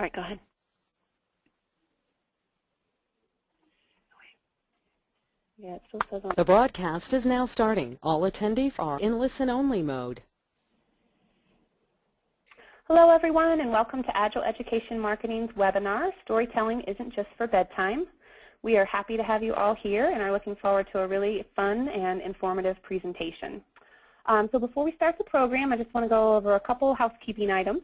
All right, go ahead. Yeah, it still says on. The broadcast is now starting. All attendees are in listen-only mode. Hello, everyone, and welcome to Agile Education Marketing's webinar, Storytelling Isn't Just for Bedtime. We are happy to have you all here and are looking forward to a really fun and informative presentation. Um, so before we start the program, I just want to go over a couple housekeeping items.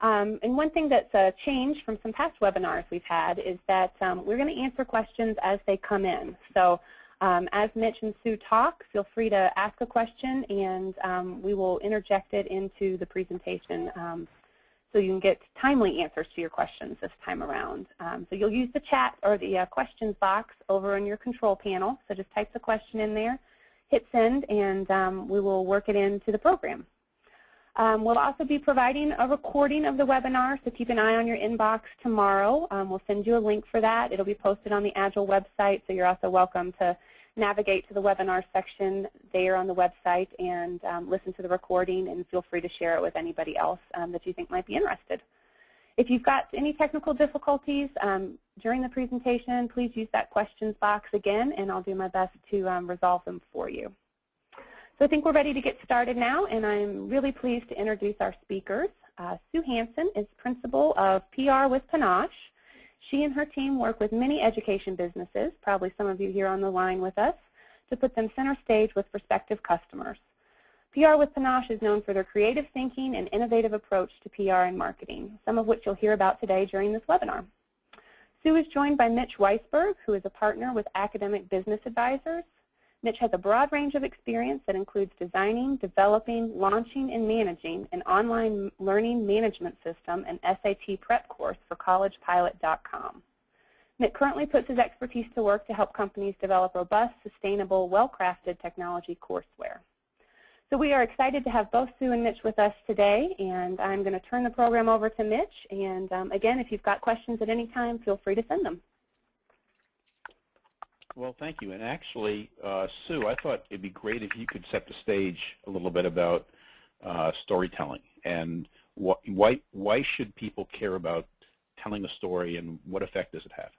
Um, and one thing that's a change from some past webinars we've had is that um, we're going to answer questions as they come in. So um, as Mitch and Sue talk, feel free to ask a question and um, we will interject it into the presentation um, so you can get timely answers to your questions this time around. Um, so you'll use the chat or the uh, questions box over in your control panel. So just type the question in there, hit send, and we will work it into the program. Um, we'll also be providing a recording of the webinar, so keep an eye on your inbox tomorrow. Um, we'll send you a link for that. It'll be posted on the Agile website, so you're also welcome to navigate to the webinar section there on the website and um, listen to the recording and feel free to share it with anybody else um, that you think might be interested. If you've got any technical difficulties um, during the presentation, please use that questions box again and I'll do my best to um, resolve them for you. So I think we're ready to get started now, and I'm really pleased to introduce our speakers. Uh, Sue Hansen is principal of PR with Panache. She and her team work with many education businesses, probably some of you here on the line with us, to put them center stage with prospective customers. PR with Panache is known for their creative thinking and innovative approach to PR and marketing, some of which you'll hear about today during this webinar. Sue is joined by Mitch Weisburgh, who is a partner with Academic Business Advisors, Mitch has a broad range of experience that includes designing, developing, launching, and managing an online learning management system and SAT prep course for collegepilot.com. Mitch currently puts his expertise to work to help companies develop robust, sustainable, well-crafted technology courseware. So we are excited to have both Sue and Mitch with us today, and I'm going to turn the program over to Mitch. And um, again, if you've got questions at any time, feel free to send them. Well, thank you. And actually, uh, Sue, I thought it'd be great if you could set the stage a little bit about uh, storytelling and wh why why should people care about telling a story and what effect does it have?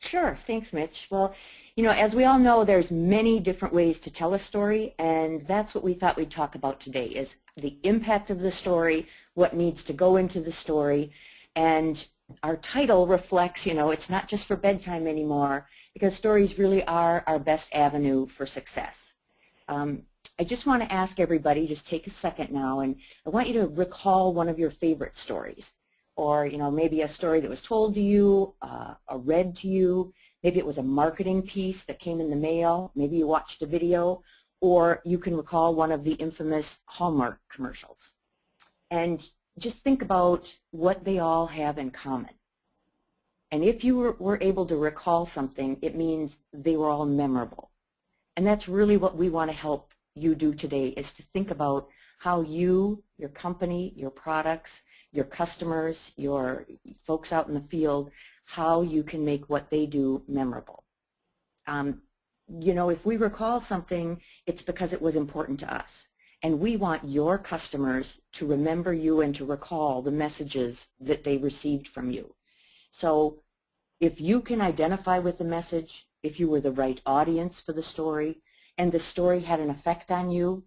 Sure. Thanks, Mitch. Well, you know, as we all know, there's many different ways to tell a story, and that's what we thought we'd talk about today is the impact of the story, what needs to go into the story, and our title reflects, you know, it's not just for bedtime anymore because stories really are our best avenue for success. Um, I just want to ask everybody, just take a second now, and I want you to recall one of your favorite stories. Or, you know, maybe a story that was told to you, uh, or read to you. Maybe it was a marketing piece that came in the mail. Maybe you watched a video. Or you can recall one of the infamous Hallmark commercials. And just think about what they all have in common. And if you were, were able to recall something, it means they were all memorable. And that's really what we want to help you do today is to think about how you, your company, your products, your customers, your folks out in the field, how you can make what they do memorable. Um, you know, if we recall something, it's because it was important to us. And we want your customers to remember you and to recall the messages that they received from you. So if you can identify with the message, if you were the right audience for the story, and the story had an effect on you,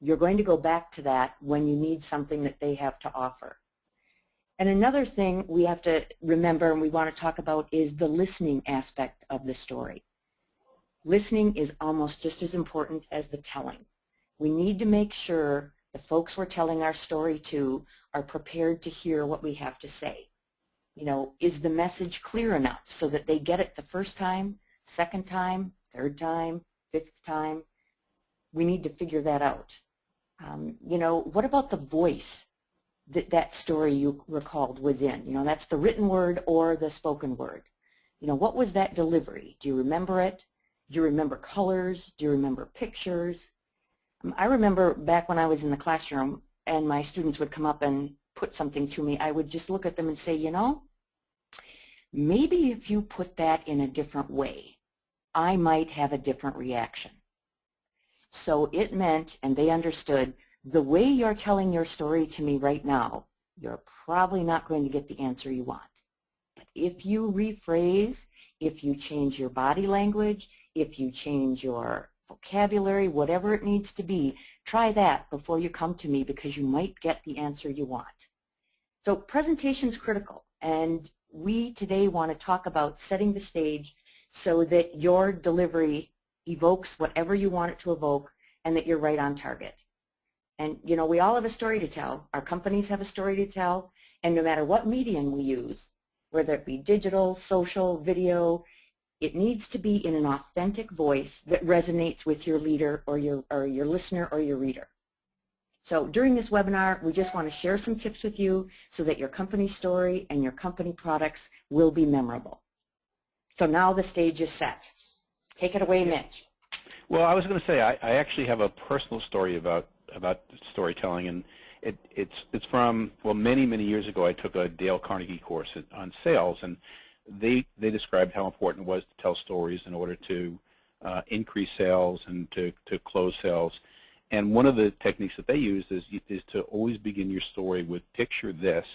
you're going to go back to that when you need something that they have to offer. And another thing we have to remember and we want to talk about is the listening aspect of the story. Listening is almost just as important as the telling. We need to make sure the folks we're telling our story to are prepared to hear what we have to say you know, is the message clear enough so that they get it the first time, second time, third time, fifth time? We need to figure that out. Um, you know, what about the voice that that story you recalled was in? You know, that's the written word or the spoken word. You know, what was that delivery? Do you remember it? Do you remember colors? Do you remember pictures? Um, I remember back when I was in the classroom and my students would come up and put something to me, I would just look at them and say, you know, maybe if you put that in a different way, I might have a different reaction. So it meant, and they understood, the way you're telling your story to me right now you're probably not going to get the answer you want. But if you rephrase, if you change your body language, if you change your vocabulary, whatever it needs to be, try that before you come to me because you might get the answer you want. So presentation is critical and we today want to talk about setting the stage so that your delivery evokes whatever you want it to evoke and that you're right on target. And you know, we all have a story to tell. Our companies have a story to tell. And no matter what medium we use, whether it be digital, social, video, it needs to be in an authentic voice that resonates with your leader or your, or your listener or your reader. So during this webinar, we just want to share some tips with you so that your company story and your company products will be memorable. So now the stage is set. Take it away, Mitch. Well, I was going to say I, I actually have a personal story about about storytelling, and it, it's it's from well many many years ago. I took a Dale Carnegie course on sales, and they they described how important it was to tell stories in order to uh, increase sales and to to close sales. And one of the techniques that they use is is to always begin your story with picture this,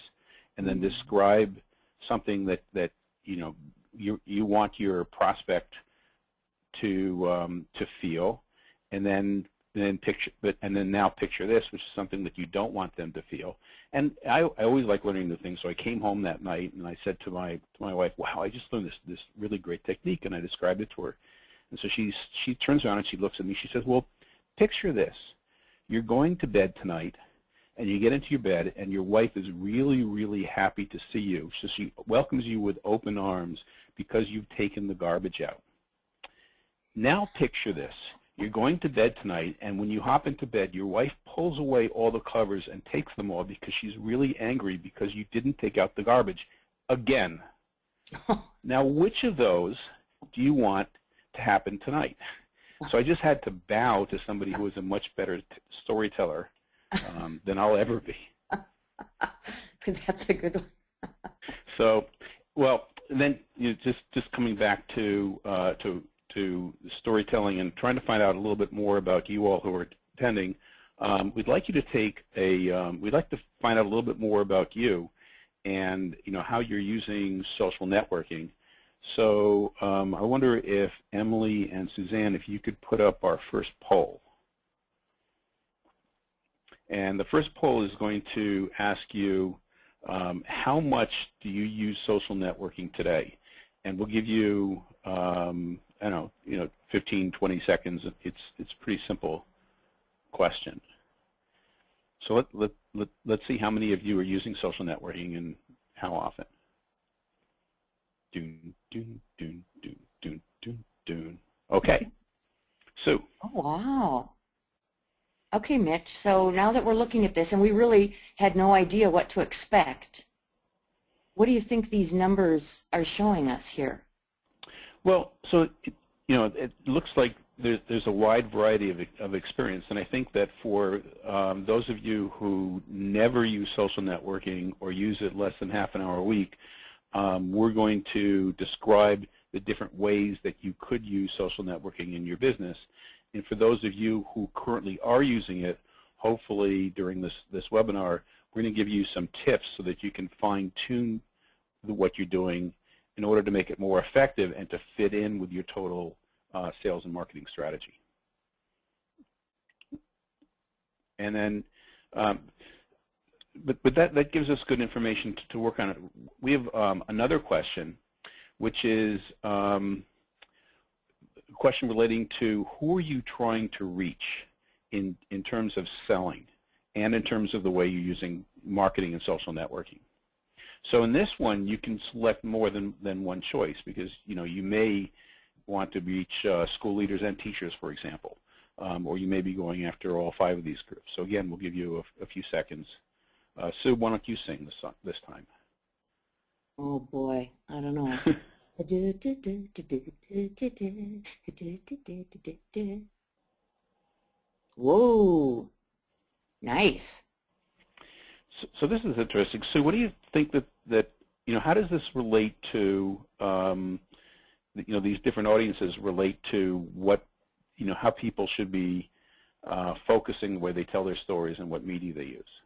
and then mm-hmm. describe something that that you know you you want your prospect to um, to feel, and then then picture, but and then now picture this, which is something that you don't want them to feel. And I, I always like learning new things. So I came home that night and I said to my to my wife, "Wow, I just learned this this really great technique," and I described it to her. And so she she turns around and she looks at me. She says, "Well, picture this: you're going to bed tonight." And you get into your bed, and your wife is really, really happy to see you. So she welcomes you with open arms because you've taken the garbage out. Now picture this. You're going to bed tonight, and when you hop into bed, your wife pulls away all the covers and takes them all because she's really angry because you didn't take out the garbage again. now, which of those do you want to happen tonight? So I just had to bow to somebody who is a much better storyteller um, than I'll ever be. That's a good one. so, well, then you know, just just coming back to uh, to to storytelling and trying to find out a little bit more about you all who are attending, um, we'd like you to take a, um, we'd like to find out a little bit more about you and you know how you're using social networking. So um, I wonder if Emily and Suzanne, if you could put up our first poll. And the first poll is going to ask you um, how much do you use social networking today? And we'll give you um, I don't know, you know, 15, 20 seconds. It's it's a pretty simple question. So let, let, let, let's see how many of you are using social networking and how often. Doon, doon, doon, doon, doon, doon, doon. Okay. Sue. Oh, wow. Okay, Mitch. So now that we're looking at this, and we really had no idea what to expect, what do you think these numbers are showing us here? Well, so it, you know, it looks like there's there's a wide variety of of experience, and I think that for um, those of you who never use social networking or use it less than half an hour a week, um, we're going to describe the different ways that you could use social networking in your business. And for those of you who currently are using it, hopefully during this this webinar, we're going to give you some tips so that you can fine tune what you're doing in order to make it more effective and to fit in with your total uh, sales and marketing strategy. And then, um, but, but that, that gives us good information to, to work on it. We have um, another question, which is um, a question relating to who are you trying to reach in, in terms of selling and in terms of the way you're using marketing and social networking. So in this one, you can select more than, than one choice because you know you may want to reach uh, school leaders and teachers, for example, um, or you may be going after all five of these groups. So again, we'll give you a, a few seconds. Uh, Sue, why don't you sing this this time? Oh boy, I don't know. Whoa, nice. So, so, this is interesting. Sue, what do you think that, that you know, how does this relate to, um, you know, these different audiences relate to what, you know, how people should be uh, focusing the way they tell their stories and what media they use?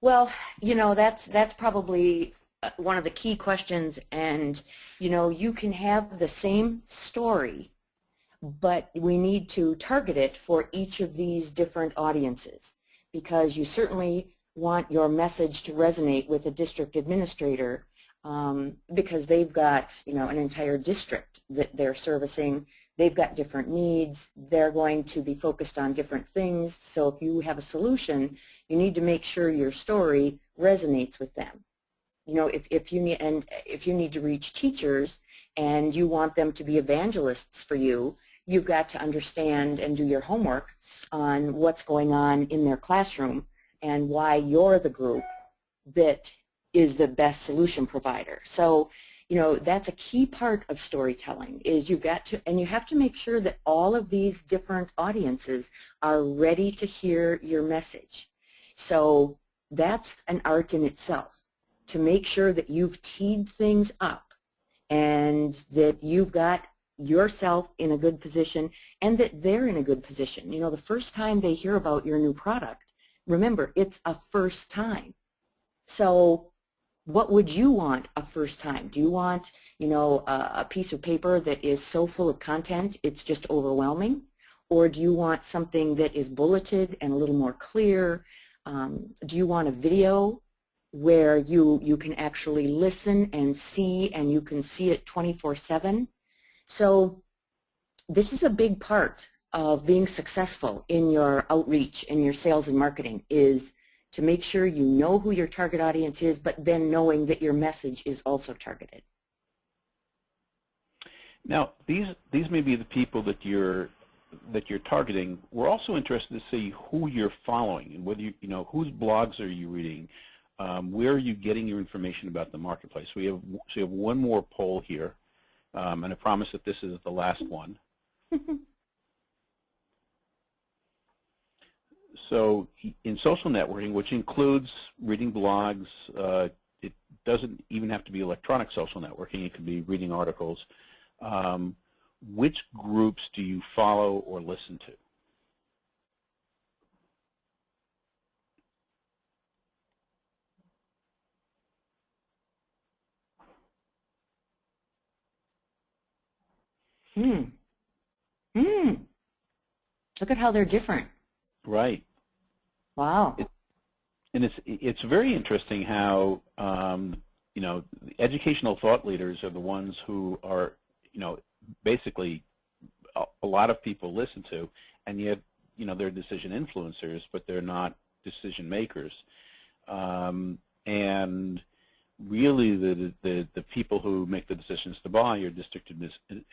Well, you know, that's that's probably uh, one of the key questions and you know, you can have the same story but we need to target it for each of these different audiences because you certainly want your message to resonate with a district administrator um, because they've got you know an entire district that they're servicing. They've got different needs. They're going to be focused on different things. So if you have a solution you need to make sure your story resonates with them. You know if, if you need and if you need to reach teachers and you want them to be evangelists for you you've got to understand and do your homework on what's going on in their classroom and why you're the group that is the best solution provider. So, you know, that's a key part of storytelling is you've got to, and you have to make sure that all of these different audiences are ready to hear your message. So that's an art in itself to make sure that you've teed things up and that you've got yourself in a good position and that they're in a good position. You know, the first time they hear about your new product, remember, it's a first time. So what would you want a first time? Do you want, you know, a, a piece of paper that is so full of content it's just overwhelming? Or do you want something that is bulleted and a little more clear? Um, do you want a video where you, you can actually listen and see and you can see it 24-7? So this is a big part of being successful in your outreach in your sales and marketing is to make sure you know who your target audience is, but then knowing that your message is also targeted. Now, these these may be the people that you're that you're targeting. We're also interested to see who you're following and whether you you know whose blogs are you reading, um, where are you getting your information about the marketplace. We have so we have one more poll here. Um, and I promise that this is the last one. so in social networking, which includes reading blogs, uh, it doesn't even have to be electronic social networking. It could be reading articles. Um, which groups do you follow or listen to? Hmm. Hmm. Look at how they're different. Right. Wow. It, and it's it's very interesting how um, you know educational thought leaders are the ones who are you know basically a, a lot of people listen to, and yet you know they're decision influencers, but they're not decision makers. Um, and really the, the, the people who make the decisions to buy are district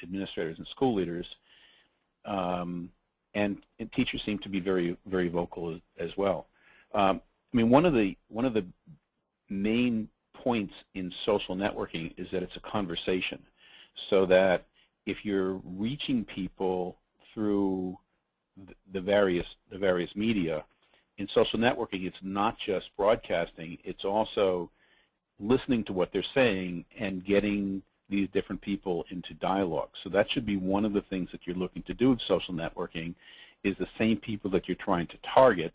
administrators and school leaders. Um, and, and, teachers seem to be very, very vocal as, as well. Um, I mean, one of the one of the main points in social networking is that it's a conversation, so that if you're reaching people through the various the various media, in social networking, it's not just broadcasting; it's also listening to what they're saying and getting these different people into dialogue. So that should be one of the things that you're looking to do with social networking is the same people that you're trying to target,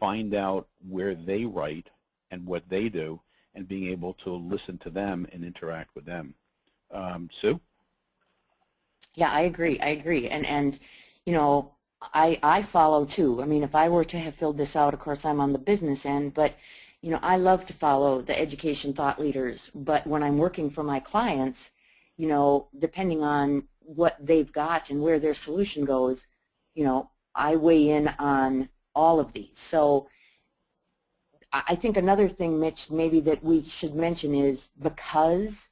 find out where they write and what they do, and being able to listen to them and interact with them. Um, Sue? Yeah, I agree. I agree. And, and you know, I, I follow too. I mean, if I were to have filled this out, of course, I'm on the business end, but you know, I love to follow the education thought leaders, but when I'm working for my clients, you know, depending on what they've got and where their solution goes, you know, I weigh in on all of these. So I think another thing, Mitch, maybe that we should mention is because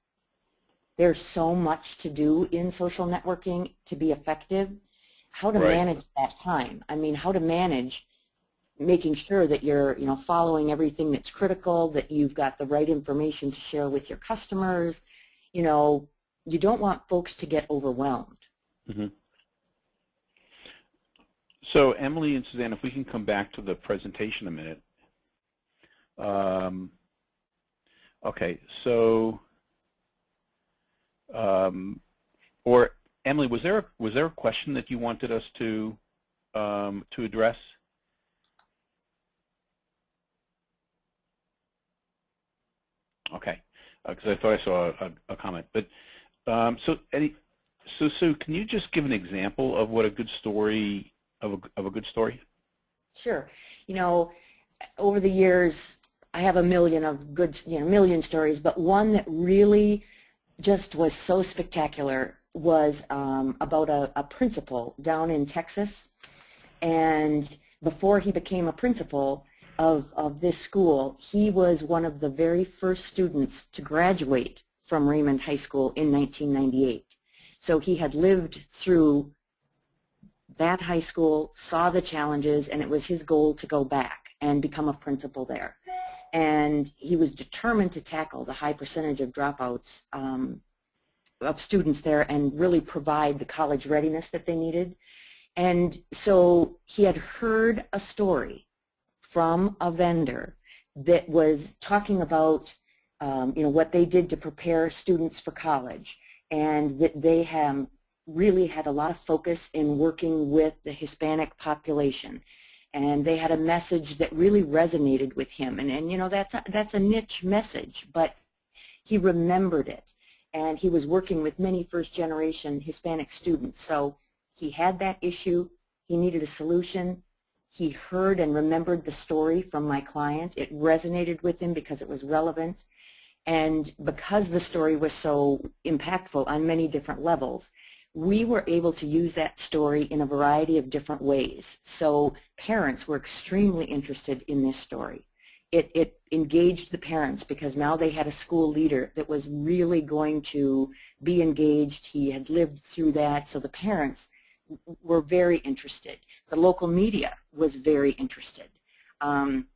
there's so much to do in social networking to be effective, how to right. manage that time. I mean, how to manage making sure that you're you know following everything that's critical that you've got the right information to share with your customers. You know you don't want folks to get overwhelmed. Mm -hmm. so Emily and Suzanne if we can come back to the presentation a minute. Um, okay so um, or Emily was there was there a question that you wanted us to um, to address Okay, because I thought I saw a, a comment. But um, so, so Sue, can you just give an example of what a good story of a, of a good story? Sure. You know, over the years, I have a million of good, you know, million stories, but one that really just was so spectacular was um, about a, a principal down in Texas. And before he became a principal of, of this school, he was one of the very first students to graduate from Raymond High School in 1998. So he had lived through that high school, saw the challenges, and it was his goal to go back and become a principal there. And he was determined to tackle the high percentage of dropouts um, of students there and really provide the college readiness that they needed. And so he had heard a story from a vendor that was talking about um, you know, what they did to prepare students for college and that they have really had a lot of focus in working with the Hispanic population. And they had a message that really resonated with him. And, and you know, that's a, that's a niche message, but he remembered it. And he was working with many first-generation Hispanic students. So he had that issue. He needed a solution. He heard and remembered the story from my client. It resonated with him because it was relevant. And because the story was so impactful on many different levels, we were able to use that story in a variety of different ways. So parents were extremely interested in this story. It, it engaged the parents because now they had a school leader that was really going to be engaged. He had lived through that, so the parents were very interested. The local media was very interested. Um,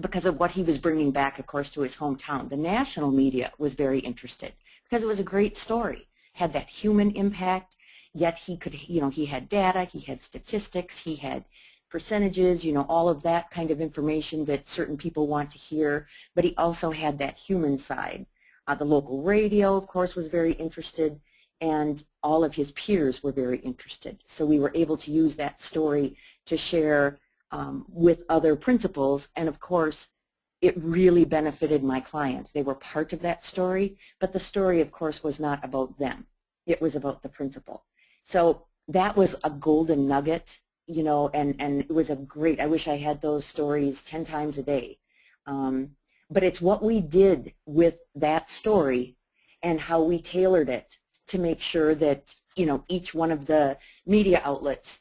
because of what he was bringing back, of course, to his hometown. The national media was very interested because it was a great story, had that human impact, yet he could, you know, he had data, he had statistics, he had percentages, you know, all of that kind of information that certain people want to hear, but he also had that human side. Uh, the local radio, of course, was very interested, and all of his peers were very interested. So we were able to use that story to share um, with other principals. And of course, it really benefited my client. They were part of that story, but the story, of course, was not about them. It was about the principal. So that was a golden nugget, you know, and, and it was a great, I wish I had those stories 10 times a day. Um, but it's what we did with that story and how we tailored it to make sure that, you know, each one of the media outlets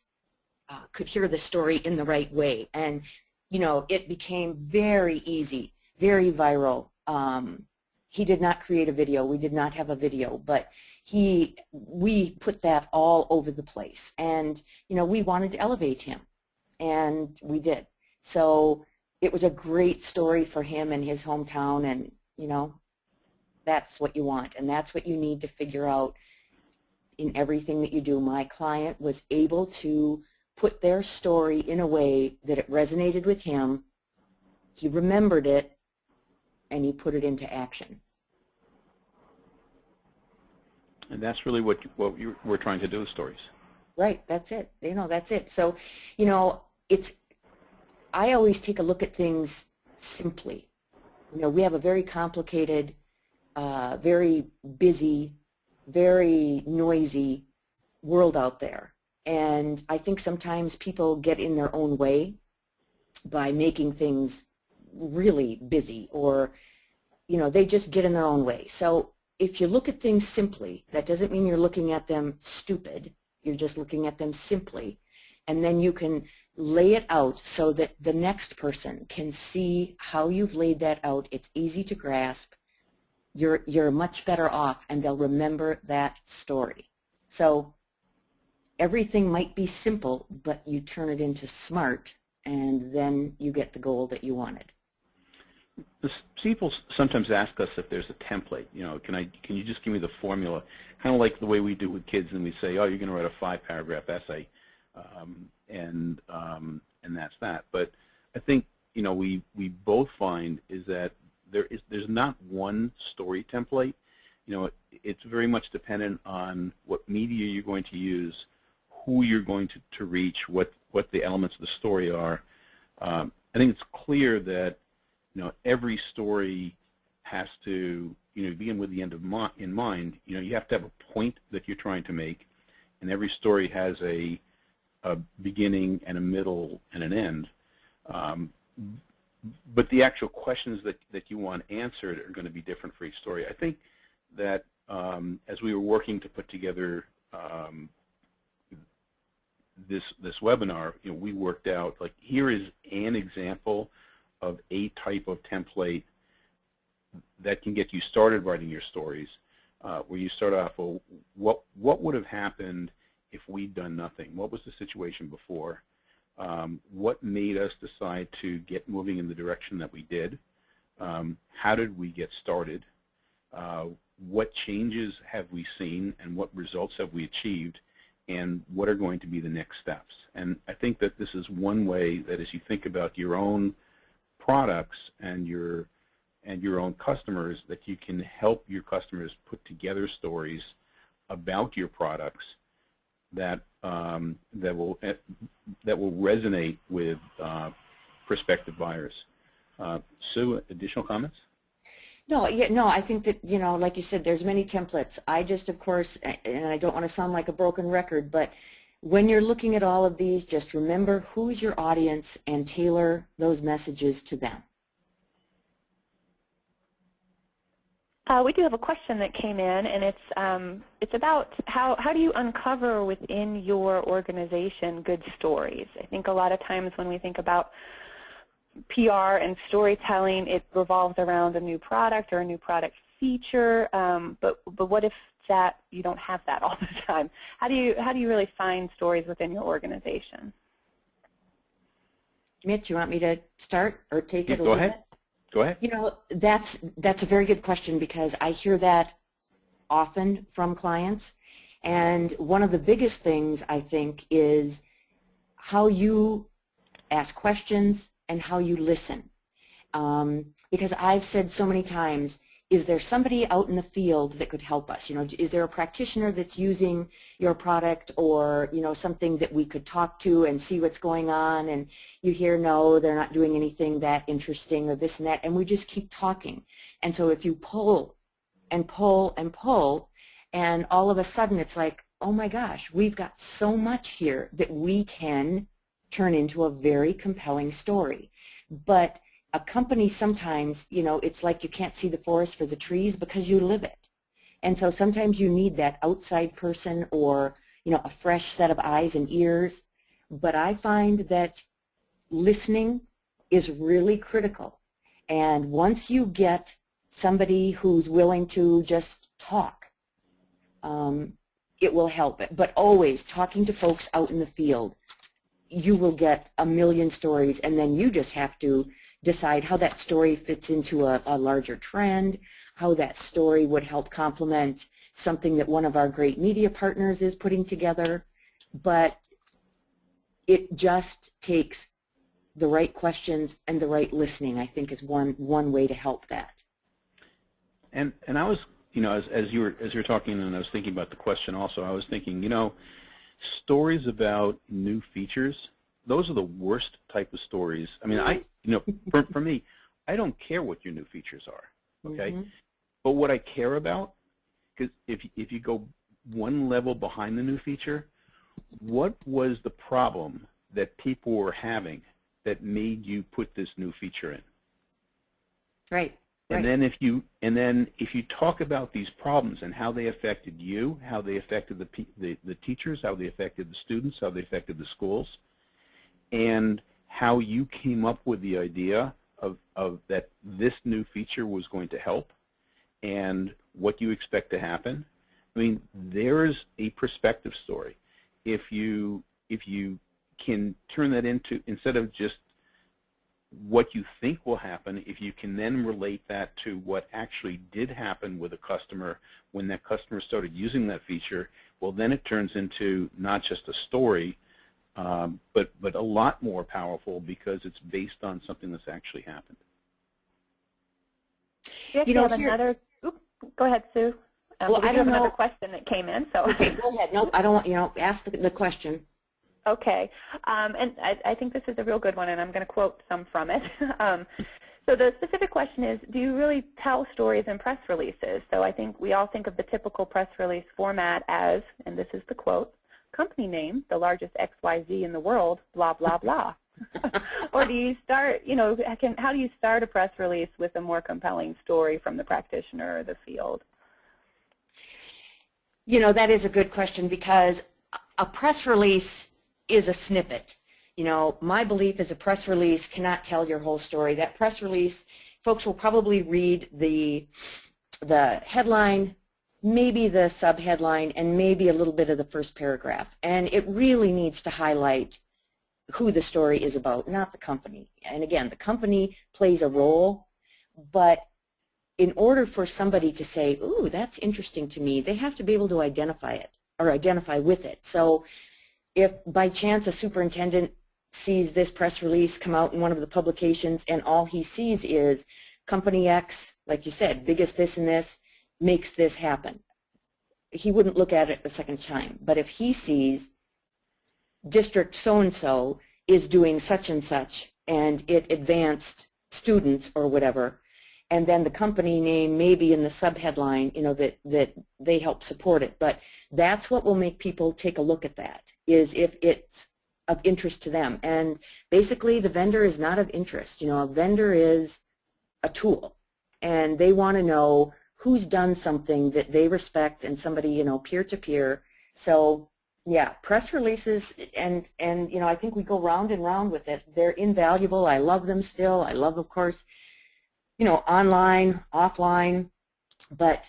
uh, could hear the story in the right way. And, you know, it became very easy, very viral. Um, he did not create a video. We did not have a video, but he, we put that all over the place. And, you know, we wanted to elevate him, and we did. So it was a great story for him and his hometown, and, you know, that's what you want, and that's what you need to figure out in everything that you do. My client was able to put their story in a way that it resonated with him, he remembered it, and he put it into action. And that's really what what you, we're trying to do with stories. Right, that's it. You know, that's it. So, you know, it's, I always take a look at things simply. You know, we have a very complicated, uh, very busy, very noisy world out there. And I think sometimes people get in their own way by making things really busy or, you know, they just get in their own way. So if you look at things simply, that doesn't mean you're looking at them stupid. You're just looking at them simply. And then you can lay it out so that the next person can see how you've laid that out. It's easy to grasp. You're, you're much better off and they'll remember that story. So everything might be simple, but you turn it into smart, and then you get the goal that you wanted. People sometimes ask us if there's a template. You know, can I? Can you just give me the formula? Kind of like the way we do with kids, and we say, "Oh, you're going to write a five-paragraph essay," um, and um, and that's that. But I think you know we we both find is that there is there's not one story template. You know, it, it's very much dependent on what media you're going to use, who you're going to, to reach, what, what the elements of the story are. Um, I think it's clear that you know every story has to, you know, begin with the end of mi in mind. You know, you have to have a point that you're trying to make, and every story has a, a beginning and a middle and an end. Um, but the actual questions that, that you want answered are going to be different for each story. I think that um, as we were working to put together um, this this webinar, you know, we worked out like here is an example of a type of template that can get you started writing your stories, uh, where you start off, well, what what would have happened if we'd done nothing? What was the situation before? Um, what made us decide to get moving in the direction that we did? Um, how did we get started? Uh, what changes have we seen and what results have we achieved? and what are going to be the next steps. And I think that this is one way that as you think about your own products and your and your own customers, that you can help your customers put together stories about your products that um, that will eh, that will resonate with uh, prospective buyers. Uh, Sue, additional comments? No, yeah, no, I think that, you know, like you said, there's many templates. I just, of course, and I don't want to sound like a broken record, but when you're looking at all of these, just remember who's your audience and tailor those messages to them. Uh, we do have a question that came in, and it's um, it's about how how do you uncover within your organization good stories? I think a lot of times when we think about PR and storytelling, it revolves around a new product or a new product feature. Um, but but what if that you don't have that all the time? How do you how do you really find stories within your organization? Mitch, you want me to start or take yeah, it a go little ahead. bit? Go ahead. You know, that's that's a very good question because I hear that often from clients. And one of the biggest things I think is how you ask questions, and how you listen. Um, because I've said so many times, is there somebody out in the field that could help us? You know, is there a practitioner that's using your product or, you know, something that we could talk to and see what's going on? And you hear, no, they're not doing anything that interesting or this and that. And we just keep talking. And so if you pull and pull and pull, and all of a sudden it's like, oh my gosh, we've got so much here that we can turn into a very compelling story. But a company sometimes, you know, it's like you can't see the forest for the trees because you live it. And so sometimes you need that outside person or, you know, a fresh set of eyes and ears. But I find that listening is really critical. And once you get somebody who's willing to just talk, um, it will help. But always talking to folks out in the field, you will get a million stories and then you just have to decide how that story fits into a, a larger trend, how that story would help complement something that one of our great media partners is putting together. But it just takes the right questions and the right listening, I think, is one one way to help that. And and I was, you know, as as you were as you were talking, and I was thinking about the question also. I was thinking, you know, stories about new features, those are the worst type of stories. I mean, I, you know, for, for me, I don't care what your new features are, okay? Mm -hmm. But what I care about, because if, if you go one level behind the new feature, what was the problem that people were having that made you put this new feature in? Right. And right. then if you and then if you talk about these problems and how they affected you, how they affected the, the the teachers, how they affected the students, how they affected the schools, and how you came up with the idea of of that this new feature was going to help, and what you expect to happen. I mean, there's a perspective story. If you if you can turn that into instead of just what you think will happen, if you can then relate that to what actually did happen with a customer when that customer started using that feature, well then it turns into not just a story, um, but, but a lot more powerful because it's based on something that's actually happened. You know, have another, oops, go ahead, Sue. Um, well, we I don't have know. another question that came in. So okay, go ahead. No, I don't want you know. Ask the, the question. Okay, um, and I, I, think this is a real good one, and I'm going to quote some from it. um, So the specific question is, do you really tell stories in press releases? So I think we all think of the typical press release format as, and this is the quote, company name, the largest XYZ in the world, blah, blah, blah. or do you start, you know, can, how do you start a press release with a more compelling story from the practitioner or the field? You know, that is a good question because a press release is a snippet. You know, my belief is a press release cannot tell your whole story. That press release, folks will probably read the, the headline, maybe the subheadline, and maybe a little bit of the first paragraph. And it really needs to highlight who the story is about, not the company. And again, the company plays a role, but in order for somebody to say, ooh, that's interesting to me, they have to be able to identify it or identify with it. So if by chance a superintendent sees this press release come out in one of the publications and all he sees is company X, like you said, biggest this and this, makes this happen. He wouldn't look at it a second time. But if he sees district so-and-so is doing such and such and it advanced students or whatever, and then the company name maybe in the subheadline, you know, that, that they help support it. But that's what will make people take a look at that, is if it's of interest to them. And basically the vendor is not of interest. You know, a vendor is a tool and they want to know who's done something that they respect and somebody, you know, peer-to-peer. -peer. So yeah, press releases and, and, you know, I think we go round and round with it. They're invaluable. I love them still. I love, of course, you know, online, offline, but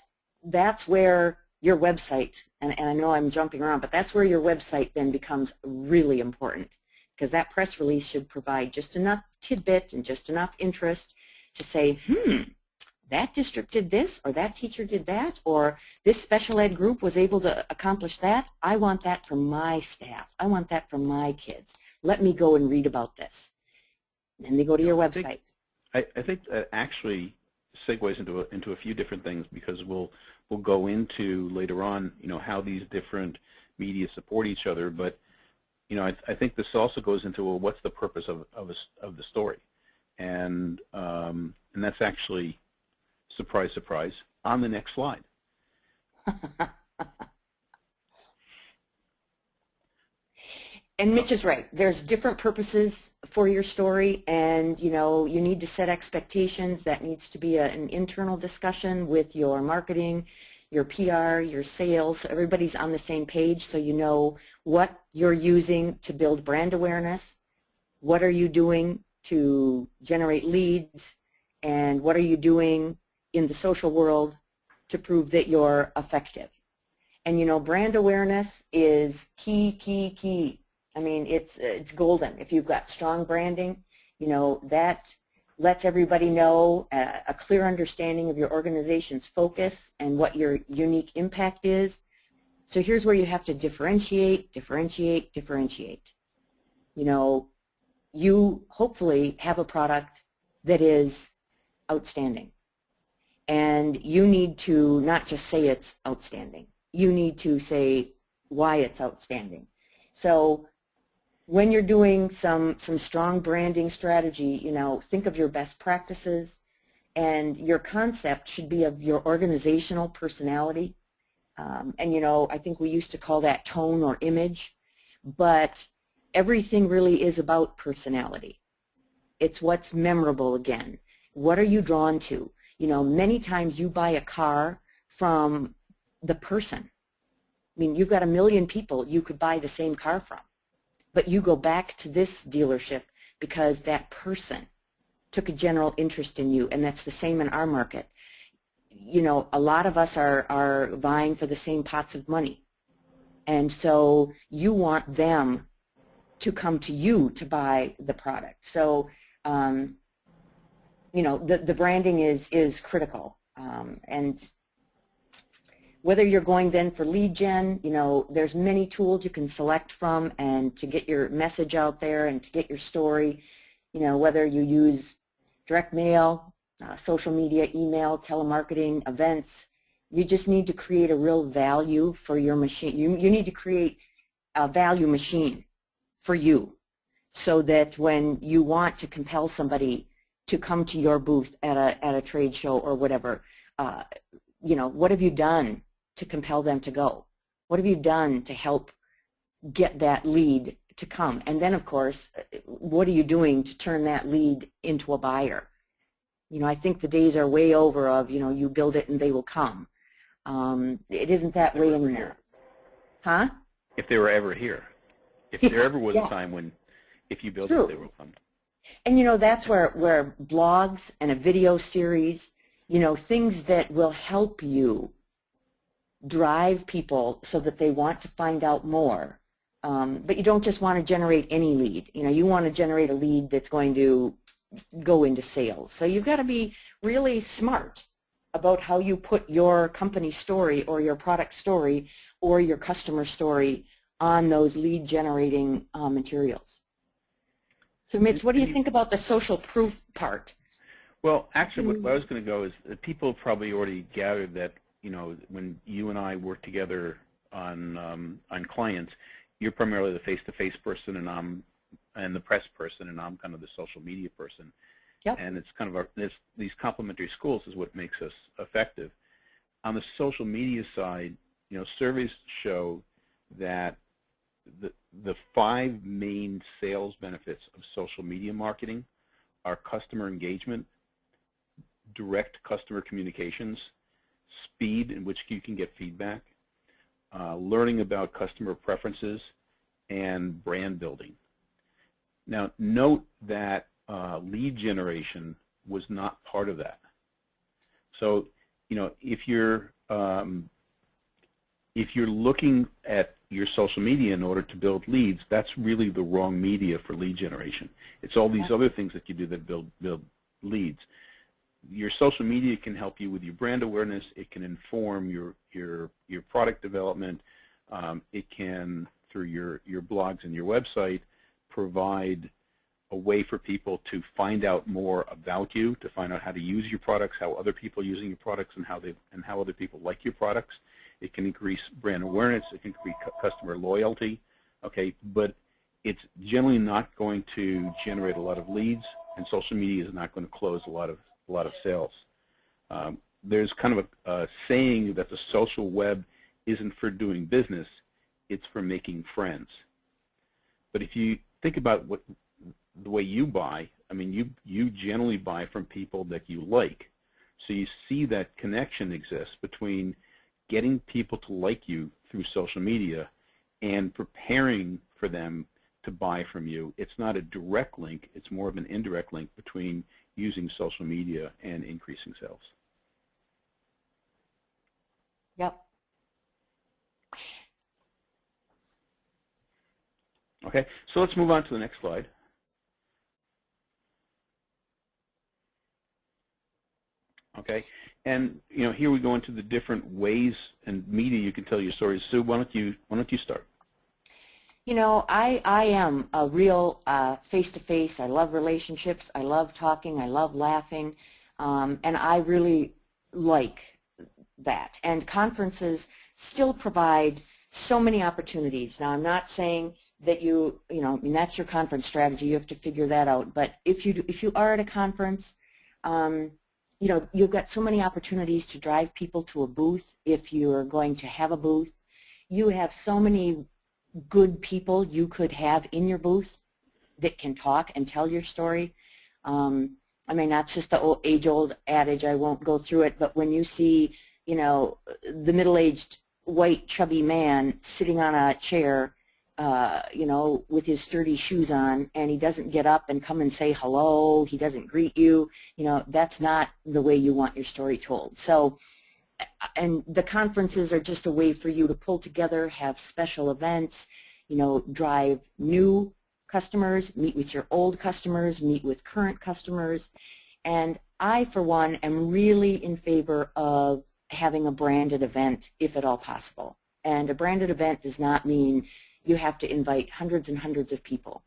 that's where your website, and, and I know I'm jumping around, but that's where your website then becomes really important because that press release should provide just enough tidbit and just enough interest to say, hmm, that district did this or that teacher did that or this special ed group was able to accomplish that. I want that for my staff. I want that for my kids. Let me go and read about this. And they go to your website. I, I think that actually segues into a, into a few different things because we'll we'll go into later on, you know, how these different media support each other. But you know, I, I think this also goes into well, what's the purpose of of, a, of the story, and um, and that's actually surprise, surprise on the next slide. and Mitch is right. There's different purposes for your story, and you know you need to set expectations. That needs to be a, an internal discussion with your marketing, your PR, your sales. Everybody's on the same page, so you know what you're using to build brand awareness. What are you doing to generate leads, and what are you doing in the social world to prove that you're effective? And you know, brand awareness is key, key, key I mean, it's, it's golden. If you've got strong branding, you know, that lets everybody know a, a clear understanding of your organization's focus and what your unique impact is. So here's where you have to differentiate, differentiate, differentiate. You know, you hopefully have a product that is outstanding. And you need to not just say it's outstanding. You need to say why it's outstanding. So when you're doing some, some strong branding strategy, you know, think of your best practices and your concept should be of your organizational personality. Um, and, you know, I think we used to call that tone or image, but everything really is about personality. It's what's memorable again. What are you drawn to? You know, many times you buy a car from the person. I mean, you've got a million people you could buy the same car from but you go back to this dealership because that person took a general interest in you, and that's the same in our market. You know, a lot of us are, are vying for the same pots of money, and so you want them to come to you to buy the product. So, um, you know, the, the branding is, is critical, um, and whether you're going then for lead gen, you know, there's many tools you can select from and to get your message out there and to get your story, you know, whether you use direct mail, uh, social media, email, telemarketing, events, you just need to create a real value for your machine. You, you need to create a value machine for you so that when you want to compel somebody to come to your booth at a, at a trade show or whatever? Uh, you know, what have you done to compel them to go? What have you done to help get that lead to come? And then, of course, what are you doing to turn that lead into a buyer? You know, I think the days are way over of, you know, you build it and they will come. Um, it isn't that way anymore. Huh? If they were ever here. If Yeah, there ever was yeah. a time when, if you build True. it, they will come. And you know, that's where, where blogs and a video series, you know, things that will help you drive people so that they want to find out more. Um, but you don't just want to generate any lead. You know, you want to generate a lead that's going to go into sales. So you've got to be really smart about how you put your company story or your product story or your customer story on those lead generating uh, materials. So Mitch, what do you think about the social proof part? Well, actually, what, what I was going to go is that people probably already gathered that, you know, when you and I work together on um, on clients, you're primarily the face-to-face person, and I'm and the press person, and I'm kind of the social media person. Yep. And it's kind of our, this, these complementary schools is what makes us effective. On the social media side, you know, surveys show that the the five main sales benefits of social media marketing are customer engagement, direct customer communications, speed in which you can get feedback, uh, learning about customer preferences, and brand building. Now, note that uh, lead generation was not part of that. So, you know, if you're um, if you're looking at your social media in order to build leads, that's really the wrong media for lead generation. It's all these other things that you do that build build leads. Your social media can help you with your brand awareness. It can inform your your your product development. Um, it can, through your your blogs and your website, provide a way for people to find out more about you, to find out how to use your products, how other people are using your products, and how they and how other people like your products. It can increase brand awareness. It can increase customer loyalty. Okay, but it's generally not going to generate a lot of leads, and social media is not going to close a lot of a lot of sales. Um, there's kind of a, a saying that the social web isn't for doing business; it's for making friends. But if you think about what the way you buy, I mean, you you generally buy from people that you like. So you see that connection exists between getting people to like you through social media and preparing for them to buy from you. It's not a direct link. It's more of an indirect link between using social media and increasing sales. Yep. Okay, so let's move on to the next slide. Okay, and you know here we go into the different ways and media you can tell your stories. Sue, why don't you why don't you start? You know, I, I am a real uh, face-to-face. I love relationships. I love talking. I love laughing. Um, and I really like that. And conferences still provide so many opportunities. Now, I'm not saying that you, you know, I mean, that's your conference strategy. You have to figure that out. But if you, do, if you are at a conference, um, you know, you've got so many opportunities to drive people to a booth if you're going to have a booth. You have so many good people you could have in your booth that can talk and tell your story. Um, I mean, that's just the age-old adage. I won't go through it, but when you see, you know, the middle-aged white chubby man sitting on a chair, uh, you know, with his sturdy shoes on, and he doesn't get up and come and say hello, he doesn't greet you, you know, that's not the way you want your story told. So and the conferences are just a way for you to pull together, have special events, you know, drive new customers, meet with your old customers, meet with current customers. And I, for one, am really in favor of having a branded event if at all possible. And a branded event does not mean you have to invite hundreds and hundreds of people.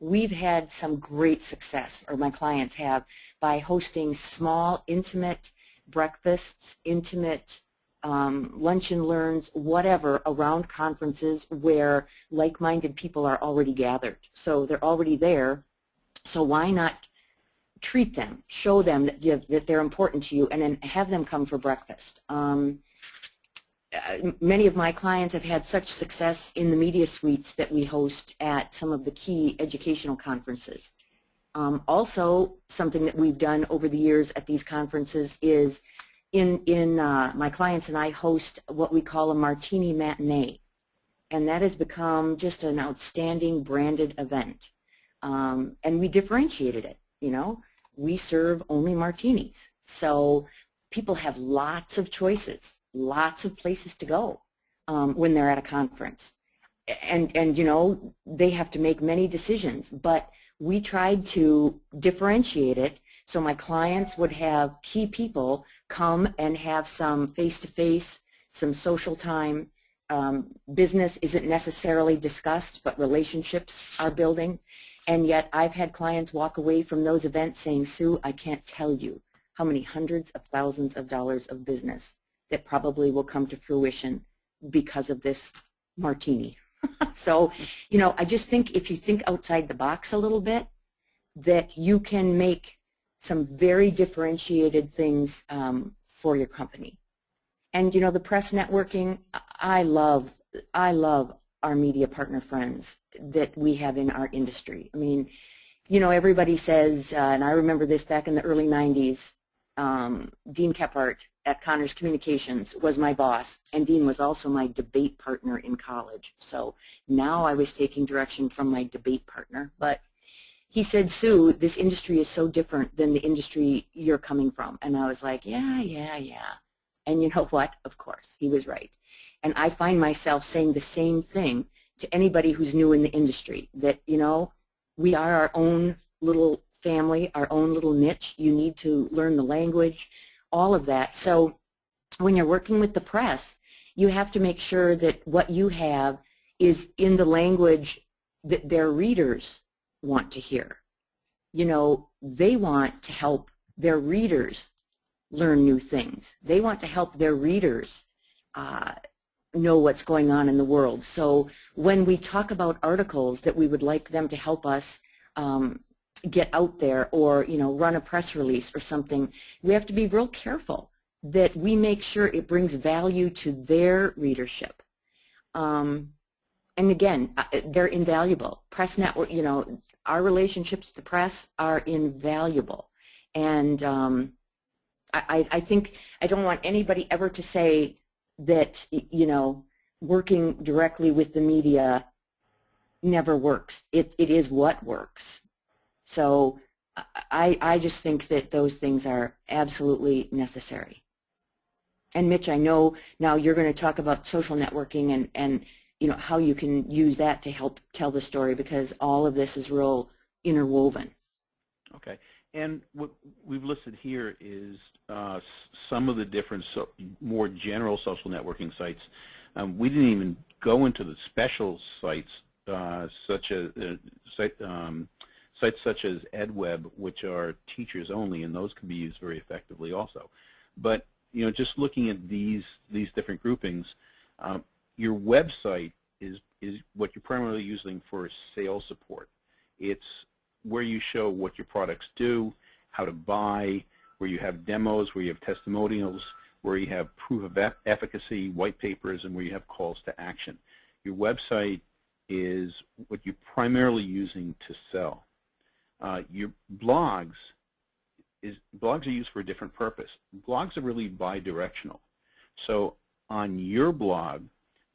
We've had some great success, or my clients have, by hosting small, intimate breakfasts, intimate um, lunch and learns, whatever, around conferences where like-minded people are already gathered. So they're already there. So why not treat them, show them that, you, that they're important to you, and then have them come for breakfast. Um, uh, many of my clients have had such success in the media suites that we host at some of the key educational conferences. Um, also, something that we've done over the years at these conferences is in, in uh, my clients and I host what we call a martini matinee. And that has become just an outstanding branded event. Um, and we differentiated it, you know. We serve only martinis. So people have lots of choices lots of places to go um, when they're at a conference. And, and, you know, they have to make many decisions, but we tried to differentiate it so my clients would have key people come and have some face-to-face, -face, some social time. Um, business isn't necessarily discussed, but relationships are building. And yet I've had clients walk away from those events saying, Sue, I can't tell you how many hundreds of thousands of dollars of business that probably will come to fruition because of this martini. so, you know, I just think if you think outside the box a little bit, that you can make some very differentiated things um, for your company. And, you know, the press networking, I love, I love our media partner friends that we have in our industry. I mean, you know, everybody says, uh, and I remember this back in the early 90s, um, Dean Kephart at Connors Communications was my boss, and Dean was also my debate partner in college. So now I was taking direction from my debate partner. But he said, Sue, this industry is so different than the industry you're coming from. And I was like, yeah, yeah, yeah. And you know what? Of course, he was right. And I find myself saying the same thing to anybody who's new in the industry, that, you know, we are our own little family, our own little niche. You need to learn the language all of that. So when you're working with the press, you have to make sure that what you have is in the language that their readers want to hear. You know, they want to help their readers learn new things. They want to help their readers uh, know what's going on in the world. So when we talk about articles that we would like them to help us um, get out there or, you know, run a press release or something, we have to be real careful that we make sure it brings value to their readership. Um, and again, uh, they're invaluable. Press network, you know, our relationships to the press are invaluable. And um, I, I think I don't want anybody ever to say that, you know, working directly with the media never works. It, it is what works. So I, I just think that those things are absolutely necessary. And Mitch, I know now you're going to talk about social networking and, and you know how you can use that to help tell the story because all of this is real interwoven. Okay. And what we've listed here is uh, some of the different, so, more general social networking sites. Um, we didn't even go into the special sites uh, such as uh, um, Sites such as EdWeb, which are teachers only, and those can be used very effectively also. But you know, just looking at these these different groupings, um, your website is is what you're primarily using for sales support. It's where you show what your products do, how to buy, where you have demos, where you have testimonials, where you have proof of efficacy, white papers, and where you have calls to action. Your website is what you're primarily using to sell. Uh, your blogs is blogs are used for a different purpose. Blogs are really bi-directional. So on your blog,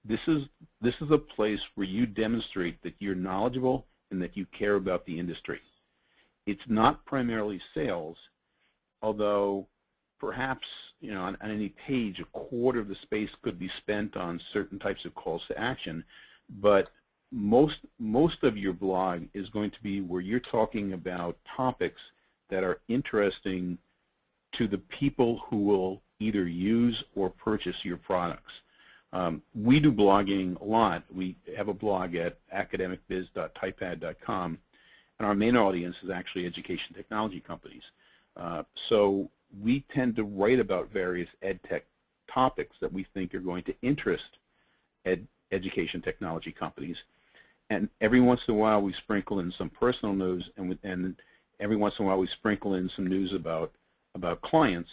this is this is a place where you demonstrate that you're knowledgeable and that you care about the industry. It's not primarily sales, although perhaps you know on, on any page a quarter of the space could be spent on certain types of calls to action, but most most of your blog is going to be where you're talking about topics that are interesting to the people who will either use or purchase your products. Um, we do blogging a lot. We have a blog at academicbiz.typepad.com, and our main audience is actually education technology companies. Uh, so we tend to write about various ed tech topics that we think are going to interest ed education technology companies and every once in a while we sprinkle in some personal news and and every once in a while we sprinkle in some news about about clients,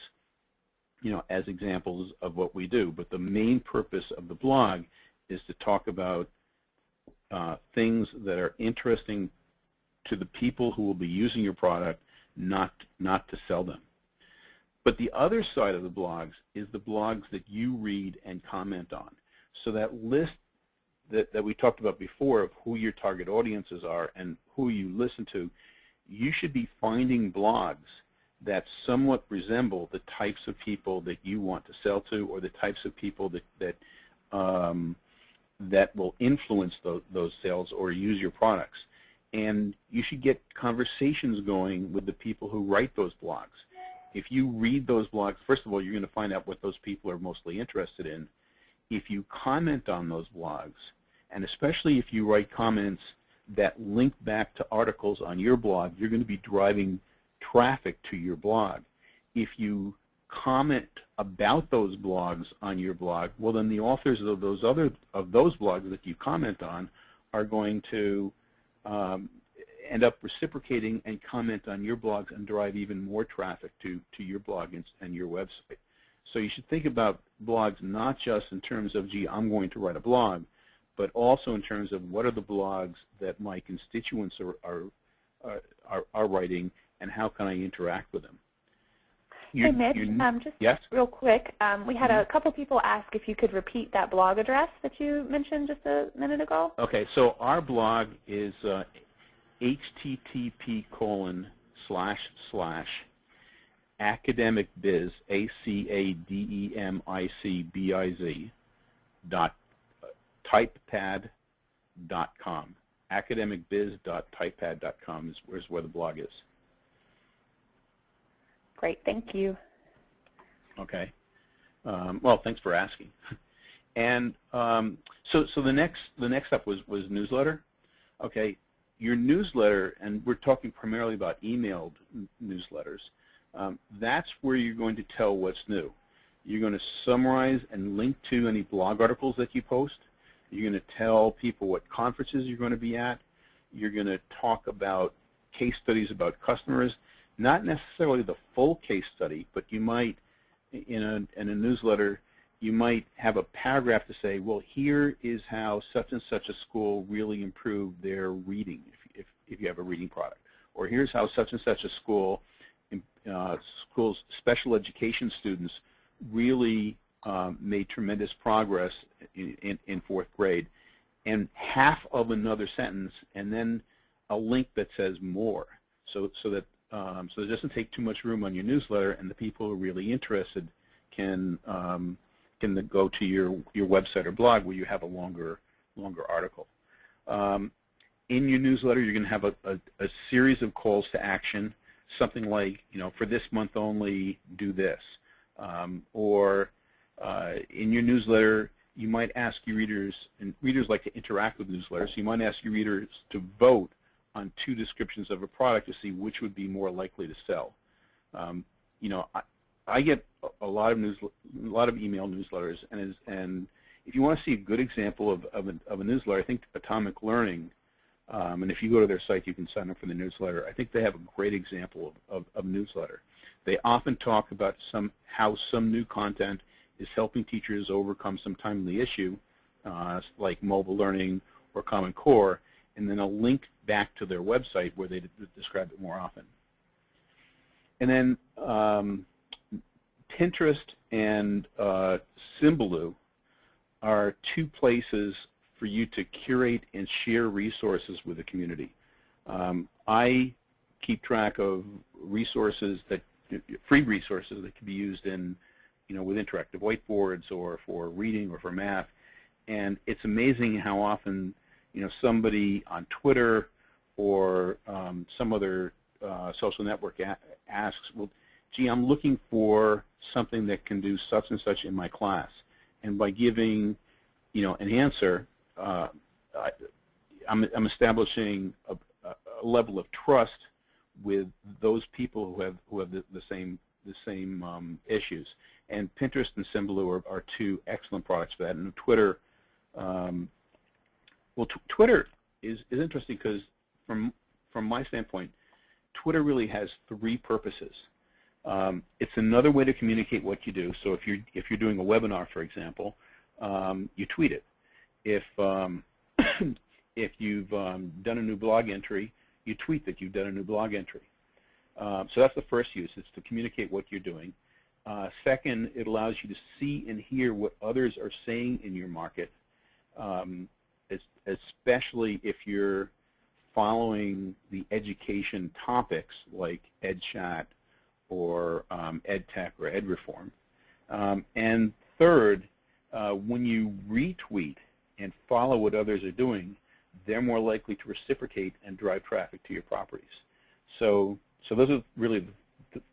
you know, as examples of what we do. But the main purpose of the blog is to talk about uh, things that are interesting to the people who will be using your product, not not to sell them. But the other side of the blogs is the blogs that you read and comment on. So that list that, that we talked about before of who your target audiences are and who you listen to, you should be finding blogs that somewhat resemble the types of people that you want to sell to or the types of people that, that, um, that will influence those, those sales or use your products. And you should get conversations going with the people who write those blogs. If you read those blogs, first of all, you're going to find out what those people are mostly interested in. If you comment on those blogs, and especially if you write comments that link back to articles on your blog, you're going to be driving traffic to your blog. If you comment about those blogs on your blog, well then the authors of those other of those blogs that you comment on are going to um, end up reciprocating and comment on your blogs and drive even more traffic to, to your blog and, and your website. So you should think about blogs not just in terms of, gee, I'm going to write a blog, but also in terms of what are the blogs that my constituents are, are, are, are writing and how can I interact with them. You, hey, Mitch, um, just yes? real quick, um, we had a couple people ask if you could repeat that blog address that you mentioned just a minute ago. Okay, so our blog is uh, http colon slash slash academicbiz, A-C-A-D-E-M-I-C-B-I-Z, dot uh, typepad dot com. academicbiz.typepad.com is where's where the blog is. Great, thank you. Okay. Um, well, thanks for asking. And um, so, so the next the next step was was newsletter. Okay, your newsletter, and we're talking primarily about emailed newsletters, um, that's where you're going to tell what's new. You're going to summarize and link to any blog articles that you post. You're going to tell people what conferences you're going to be at. You're going to talk about case studies about customers, not necessarily the full case study, but you might, in a, in a newsletter, you might have a paragraph to say, well, here is how such and such a school really improved their reading, if, if, if you have a reading product. Or here's how such and such a school, uh, schools, special education students really um, made tremendous progress in, in, in fourth grade. And half of another sentence, and then a link that says more, so, so that um, so it doesn't take too much room on your newsletter, and the people who are really interested can um, can go to your, your website or blog where you have a longer, longer article. Um, in your newsletter, you're going to have a, a, a, series of calls to action, something like, you know, for this month only, do this. Um, or in your newsletter, you might ask your readers, and readers like to interact with newsletters, so you might ask your readers to vote on two descriptions of a product to see which would be more likely to sell. Um, you know, I, I get a lot of news, a lot of email newsletters, and is, and if you want to see a good example of of a, of a newsletter, I think Atomic Learning, um, and if you go to their site, you can sign up for the newsletter. I think they have a great example of, of, of newsletter. They often talk about some how some new content is helping teachers overcome some timely issue, uh, like mobile learning or Common Core, and then a link back to their website where they describe it more often. And then um, Pinterest and uh, Symbaloo are two places for you to curate and share resources with the community. Um, I keep track of resources that free resources that can be used in, you know, with interactive whiteboards or for reading or for math. And it's amazing how often, you know, somebody on Twitter or um, some other uh, social network asks, well, gee, I'm looking for something that can do such and such in my class. And by giving, you know, an answer, uh, I, am I'm, I'm establishing a, a, level of trust with those people who have who have the, the same the same um, issues. And Pinterest and Symbaloo are, are, two excellent products for that. And Twitter, um, well, Twitter is is interesting because from from my standpoint, Twitter really has three purposes. Um, it's another way to communicate what you do. So if you're if you're doing a webinar, for example, um, you tweet it. If um, if you've um, done a new blog entry, you tweet that you've done a new blog entry. Um, so that's the first use. It's to communicate what you're doing. Uh, second, it allows you to see and hear what others are saying in your market, um, especially if you're following the education topics like EdChat or um, EdTech or EdReform. Um, and third, uh, when you retweet and follow what others are doing, they're more likely to reciprocate and drive traffic to your properties. So, so those are really,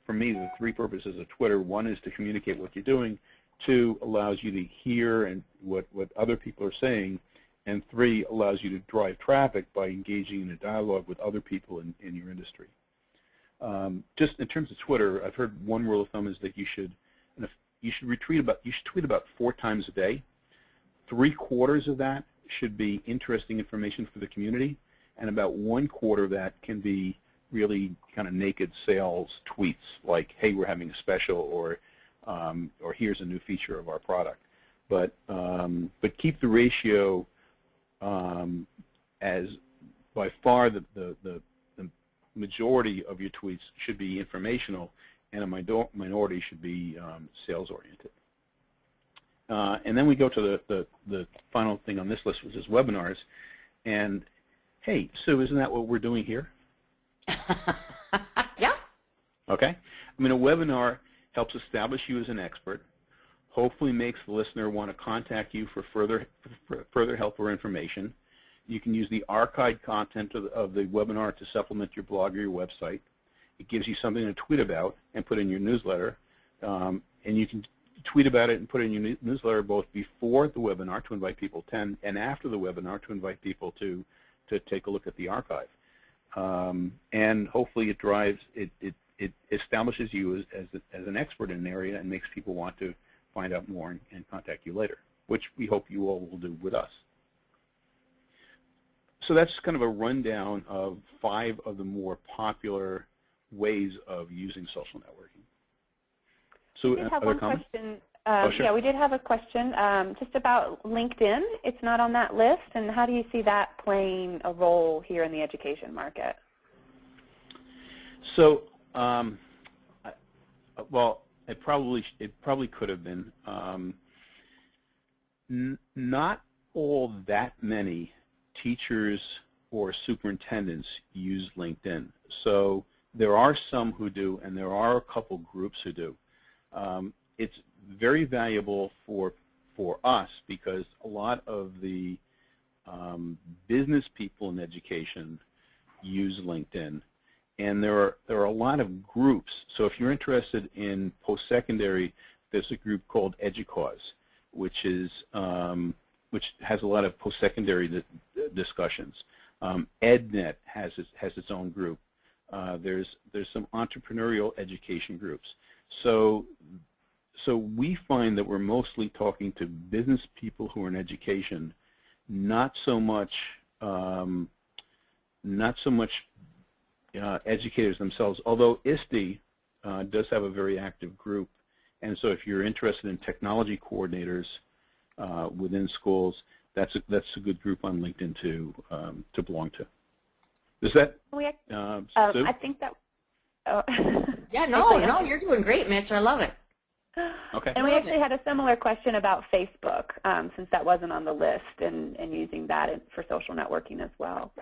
for me, the three purposes of Twitter. One is to communicate what you're doing. Two, allows you to hear and what, what other people are saying. And three, allows you to drive traffic by engaging in a dialogue with other people in, in your industry. Um, just in terms of Twitter, I've heard one rule of thumb is that you should you should retweet about you should tweet about four times a day. Three quarters of that should be interesting information for the community, and about one quarter of that can be really kind of naked sales tweets like, "Hey, we're having a special," or um, or "Here's a new feature of our product." But um, but keep the ratio um, as by far the, the, the majority of your tweets should be informational, and a minority should be um, sales-oriented. Uh, and then we go to the, the, the, final thing on this list, which is webinars. And hey, Sue, isn't that what we're doing here? yeah. Okay. I mean, a webinar helps establish you as an expert, hopefully makes the listener want to contact you for further, for further help or information, you can use the archived content of the, of the webinar to supplement your blog or your website. It gives you something to tweet about and put in your newsletter. Um, and you can tweet about it and put in your newsletter both before the webinar to invite people to attend and after the webinar to invite people to, to take a look at the archive. Um, and hopefully it drives, it, it, it establishes you as, as, a, as, an expert in an area and makes people want to find out more and, and contact you later, which we hope you all will do with us so that's kind of a rundown of five of the more popular ways of using social networking. So, we have one comments? question. Um, oh, sure. Yeah, we did have a question um, just about LinkedIn. It's not on that list, and how do you see that playing a role here in the education market? So, um, I, well, it probably it probably could have been. Um, not all that many teachers or superintendents use LinkedIn. So there are some who do, and there are a couple groups who do. Um, it's very valuable for for us because a lot of the um, business people in education use LinkedIn, and there are there are a lot of groups. So if you're interested in post-secondary, there's a group called EDUCAUSE, which is um, which has a lot of post-secondary discussions. Um, EdNet has its, has its own group. Uh, there's there's some entrepreneurial education groups. So so we find that we're mostly talking to business people who are in education, not so much um, not so much uh, educators themselves. Although ISTE uh, does have a very active group, and so if you're interested in technology coordinators uh, within schools, that's a, that's a good group on LinkedIn to um, to belong to. Is that we, uh, um, I think that. Oh. yeah, no, no, you're doing great, Mitch. I love it. Okay. And we actually had a similar question about Facebook, um, since that wasn't on the list, and, and using that for social networking as well.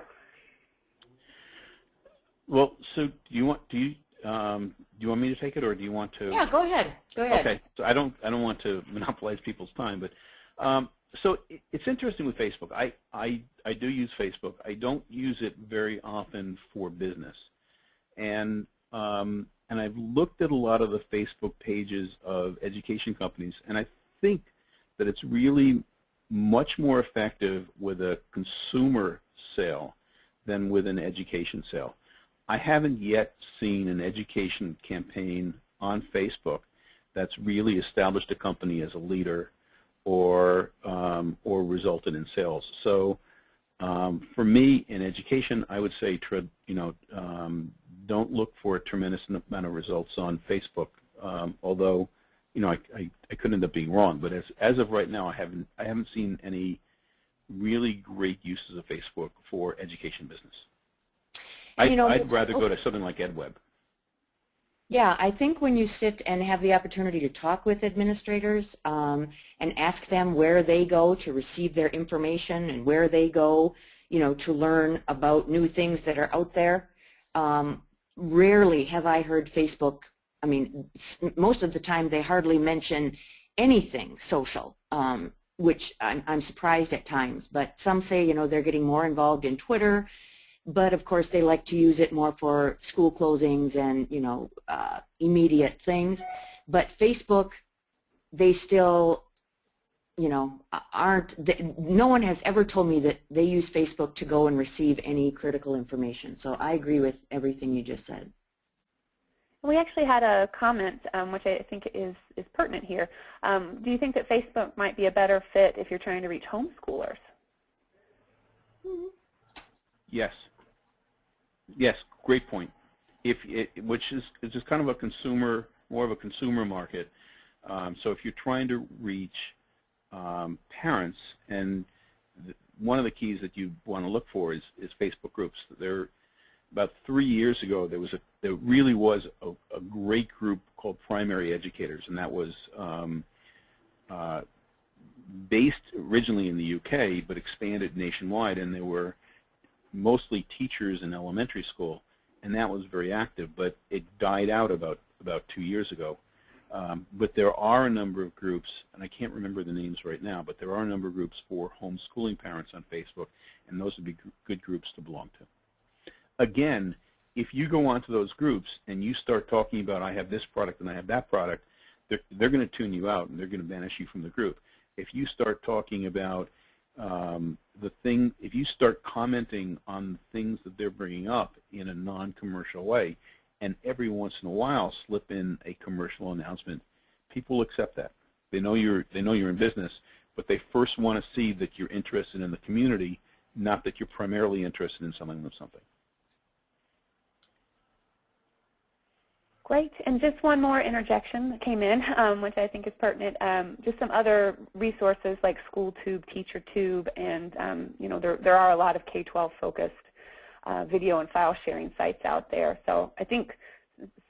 Well, so do you want do you um, do you want me to take it, or do you want to? Yeah, go ahead. Go ahead. Okay. So I don't I don't want to monopolize people's time, but um, so it's interesting with Facebook. I, I, I do use Facebook. I don't use it very often for business. And, um, and I've looked at a lot of the Facebook pages of education companies, and I think that it's really much more effective with a consumer sale than with an education sale. I haven't yet seen an education campaign on Facebook that's really established a company as a leader or um, or resulted in sales. So um, for me in education, I would say you know um, don't look for a tremendous amount of results on Facebook. Um, although, you know, I, I, I could end up being wrong. But as as of right now, I haven't I haven't seen any really great uses of Facebook for education business. And, you know, I'd, I'd rather go to something like EdWeb. Yeah, I think when you sit and have the opportunity to talk with administrators um, and ask them where they go to receive their information and where they go, you know, to learn about new things that are out there, um, rarely have I heard Facebook, I mean, most of the time they hardly mention anything social, um, which I'm, I'm surprised at times. But some say, you know, they're getting more involved in Twitter, but of course they like to use it more for school closings and you know uh, immediate things but Facebook they still you know aren't th- no one has ever told me that they use Facebook to go and receive any critical information so I agree with everything you just said We actually had a comment, um, which I think is, is pertinent here. Um, do you think that Facebook might be a better fit if you're trying to reach homeschoolers? Yes. Yes, great point. If it, which is is just kind of a consumer, more of a consumer market. Um, so if you're trying to reach um, parents, and one of the keys that you want to look for is is Facebook groups. There, about three years ago, there was a there really was a, a great group called Primary Educators, and that was um, uh, based originally in the UK, but expanded nationwide, and there were mostly teachers in elementary school, and that was very active, but it died out about, about two years ago. Um, but there are a number of groups, and I can't remember the names right now, but there are a number of groups for homeschooling parents on Facebook, and those would be gr- good groups to belong to. Again, if you go onto those groups and you start talking about, I have this product and I have that product, they're, they're going to tune you out and they're going to banish you from the group. If you start talking about um, the thing, if you start commenting on things that they're bringing up in a non-commercial way, and every once in a while slip in a commercial announcement, people accept that. They know you're they know you're in business, but they first want to see that you're interested in the community, not that you're primarily interested in selling them something. Great. And just one more interjection that came in, um, which I think is pertinent. Um, just some other resources like SchoolTube, TeacherTube, and um, you know there there are a lot of K-12 focused uh, video and file sharing sites out there. So I think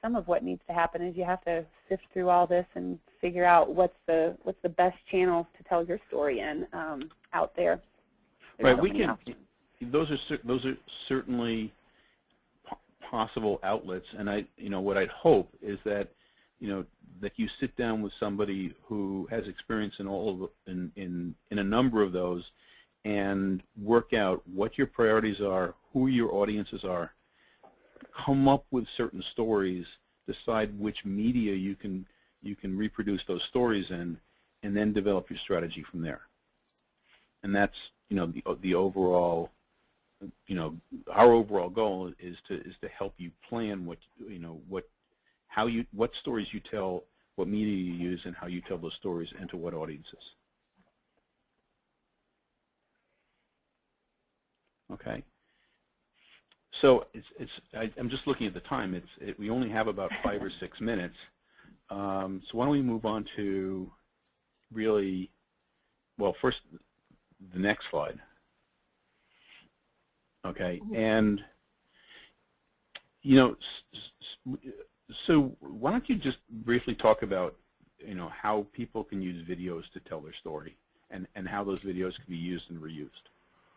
some of what needs to happen is you have to sift through all this and figure out what's the what's the best channels to tell your story in um, out there. There's Right, we can. Those are those are certainly possible outlets, and I, you know, what I'd hope is that, you know, that you sit down with somebody who has experience in all of in in in a number of those, and work out what your priorities are, who your audiences are, come up with certain stories, decide which media you can you can reproduce those stories in, and then develop your strategy from there. And that's you know the the overall you know our overall goal is to is to help you plan what you know what how you what stories you tell, what media you use, and how you tell those stories, and to what audiences. Okay. So it's, it's I, I'm just looking at the time. It's it, we only have about five or six minutes. Um, so why don't we move on to really, well, first the next slide. Okay, and you know, so why don't you just briefly talk about you know how people can use videos to tell their story, and and how those videos can be used and reused.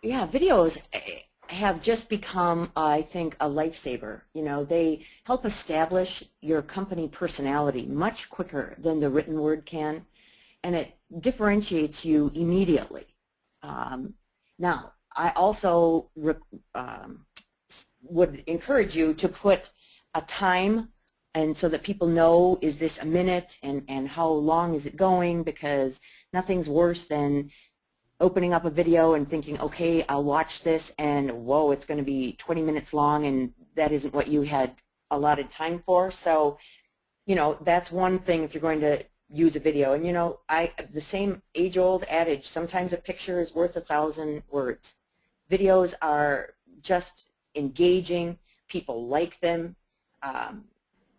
Yeah, videos eh, have just become, I think, a lifesaver. You know, they help establish your company personality much quicker than the written word can, and it differentiates you immediately. Um, now, I also um, would encourage you to put a time and so that people know is this a minute and, and how long is it going because nothing's worse than opening up a video and thinking, okay, I'll watch this, and whoa, it's going to be 20 minutes long, and that isn't what you had allotted time for. So, you know, that's one thing if you're going to use a video. And, you know, I the same age-old adage, sometimes a picture is worth a thousand words. Videos are just engaging. People like them. um,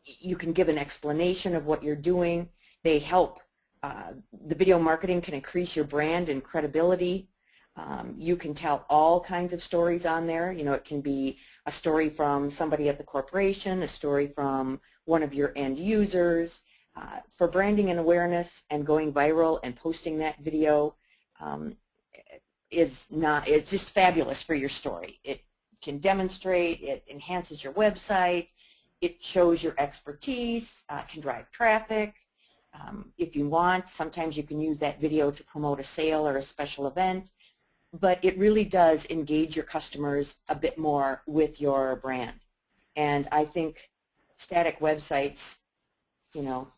you can give an explanation of what you're doing. They help. Uh, the video marketing can increase your brand and credibility. Um, you can tell all kinds of stories on there. You know, it can be a story from somebody at the corporation, a story from one of your end users. Uh, for branding and awareness and going viral and posting that video um, is not, it's just fabulous for your story. It can demonstrate, it enhances your website, it shows your expertise, uh, can drive traffic. Um, if you want, sometimes you can use that video to promote a sale or a special event but it really does engage your customers a bit more with your brand. And I think static websites, you know,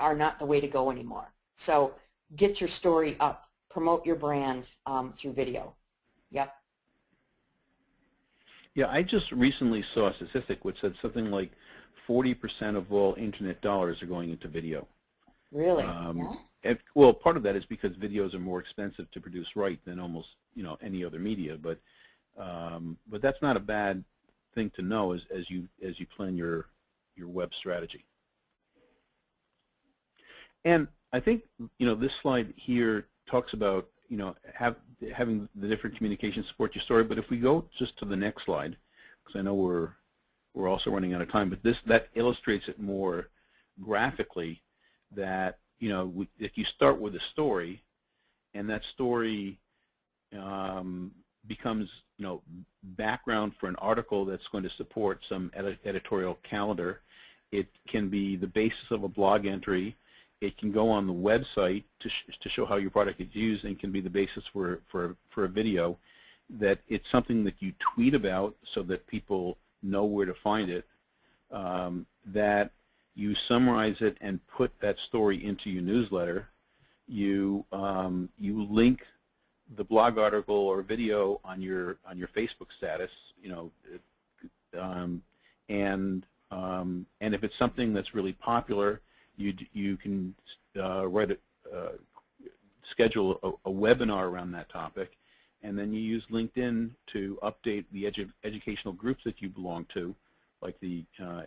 are not the way to go anymore. So get your story up, promote your brand um, through video. Yep. Yeah, I just recently saw a statistic which said something like 40% of all internet dollars are going into video. Really? Um, yeah. and, well, part of that is because videos are more expensive to produce right than almost you know any other media, but um, but that's not a bad thing to know as as you as you plan your your web strategy. And I think you know this slide here talks about you know have having the different communication support your story. But if we go just to the next slide, because I know we're we're also running out of time, but this that illustrates it more graphically that you know if you start with a story and that story um, becomes you know background for an article that's going to support some edi editorial calendar it can be the basis of a blog entry. It can go on the website to, sh to show how your product is used and can be the basis for, for, for a video that it's something that you tweet about so that people know where to find it um, that you summarize it and put that story into your newsletter. You um, you link the blog article or video on your on your Facebook status. You know, um, and um, and if it's something that's really popular, you you can uh, write a uh, schedule a, a, webinar around that topic, and then you use LinkedIn to update the edu educational groups that you belong to, like the uh,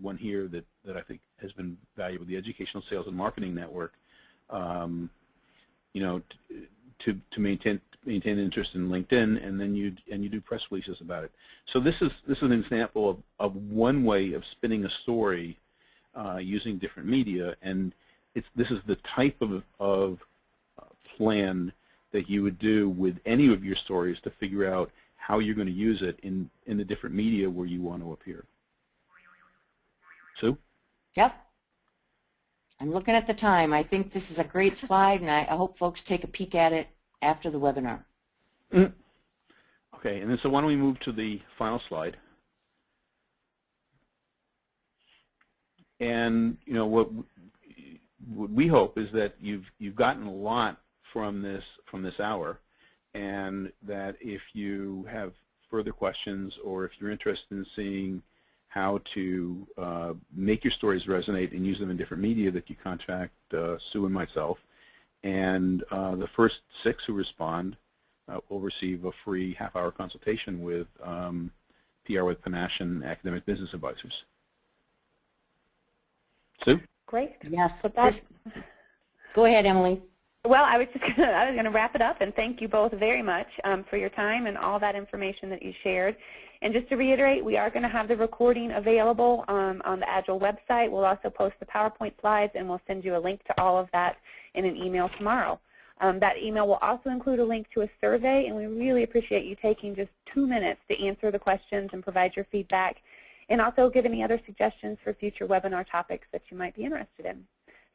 one here that, that I think has been valuable, the Educational Sales and Marketing Network, um, you know, to, to maintain maintain interest in LinkedIn, and then you and you do press releases about it. So this is this is an example of, of one way of spinning a story uh, using different media, and it's this is the type of of plan that you would do with any of your stories to figure out how you're going to use it in in the different media where you want to appear. Sue? Yep. I'm looking at the time. I think this is a great slide, and I, I hope folks take a peek at it after the webinar. Mm. Okay, and then so why don't we move to the final slide? And you know what, what we hope is that you've you've gotten a lot from this from this hour, and that if you have further questions or if you're interested in seeing how to uh, make your stories resonate and use them in different media that you contact uh, Sue and myself. And uh, the first six who respond uh, will receive a free half-hour consultation with um, PR with Panache and Academic Business Advisors. Sue? Great. Yes. This, go ahead, Emily. Well, I was just gonna, I was going to wrap it up and thank you both very much um, for your time and all that information that you shared. And just to reiterate, we are going to have the recording available um, on the Agile website. We'll also post the PowerPoint slides, and we'll send you a link to all of that in an email tomorrow. Um, that email will also include a link to a survey, and we really appreciate you taking just two minutes to answer the questions and provide your feedback, and also give any other suggestions for future webinar topics that you might be interested in.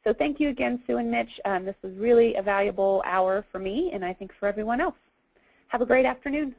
So thank you again, Sue and Mitch. Um, this was really a valuable hour for me, and I think for everyone else. Have a great afternoon.